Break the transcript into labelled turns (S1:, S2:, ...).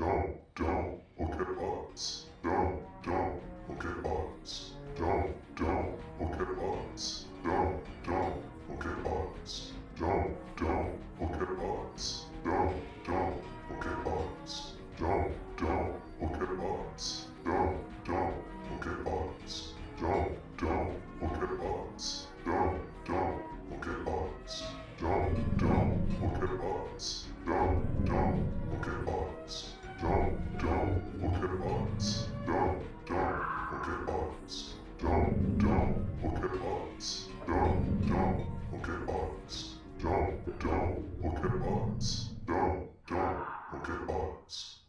S1: down, down, okay arms, down, down, okay arms, down, down, okay arms, down, down, okay arms, down, down, okay arms, down, down, okay arms, down, down, okay arms, down, down, okay arms, down, down, okay arms, down, down, okay arms, down, down, okay arms. Don't look at us. Don't, don't look at Pokemons.